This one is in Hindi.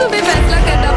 तुम्हें फैसला करना